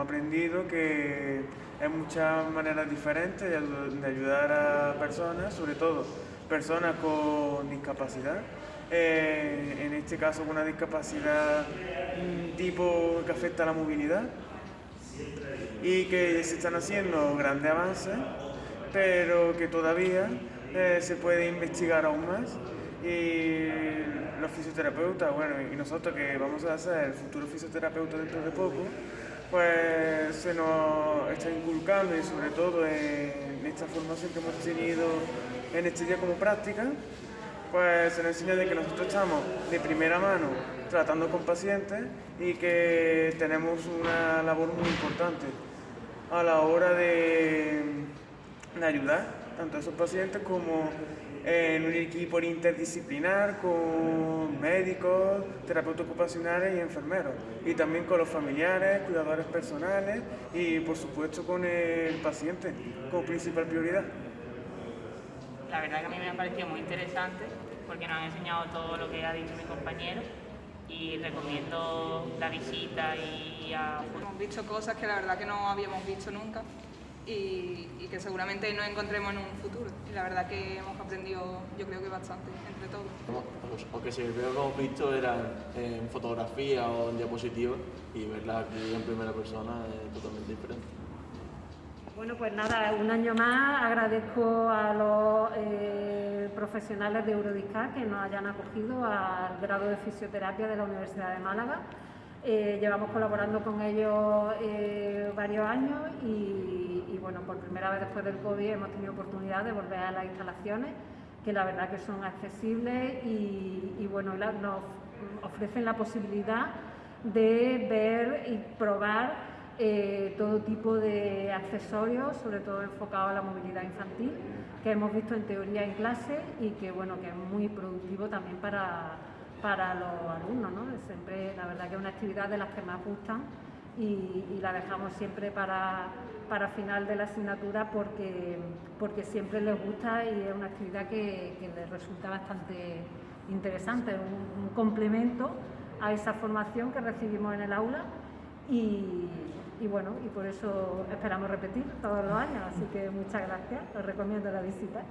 aprendido que hay muchas maneras diferentes de ayudar a personas, sobre todo personas con discapacidad. Eh, en este caso con una discapacidad tipo que afecta a la movilidad y que se están haciendo grandes avances, pero que todavía eh, se puede investigar aún más y los fisioterapeutas, bueno, y nosotros que vamos a ser el futuro fisioterapeuta dentro de poco, pues se nos está inculcando y sobre todo en esta formación que hemos tenido en este día como práctica, pues se nos enseña de que nosotros estamos de primera mano tratando con pacientes y que tenemos una labor muy importante a la hora de, de ayudar tanto a esos pacientes como en un equipo interdisciplinar con médicos, terapeutas ocupacionales y enfermeros, y también con los familiares, cuidadores personales y por supuesto con el paciente como principal prioridad. La verdad que a mí me ha parecido muy interesante porque nos han enseñado todo lo que ha dicho mi compañero y recomiendo la visita y a... Hemos visto cosas que la verdad que no habíamos visto nunca y, que seguramente nos encontremos en un futuro. Y la verdad que hemos aprendido, yo creo que bastante, entre todos. O que si veo que hemos visto eran en fotografía o en diapositivas y verla aquí en primera persona es totalmente diferente. Bueno, pues nada, un año más agradezco a los eh, profesionales de Eurodiscar que nos hayan acogido al grado de fisioterapia de la Universidad de Málaga. Eh, llevamos colaborando con ellos eh, varios años y, bueno, por primera vez después del COVID hemos tenido oportunidad de volver a las instalaciones, que la verdad que son accesibles y, bueno, nos ofrecen la posibilidad de ver y probar eh, todo tipo de accesorios, sobre todo enfocados a la movilidad infantil, que hemos visto en teoría en clase y que bueno, que es muy productivo también para para los alumnos. ¿no? Siempre, la verdad que es una actividad de las que más gustan y, la dejamos siempre para, para, final de la asignatura porque, porque siempre les gusta y es una actividad que, les resulta bastante interesante, un, complemento a esa formación que recibimos en el aula y, y, bueno, y por eso esperamos repetir todos los años, así que muchas gracias, os recomiendo la visita.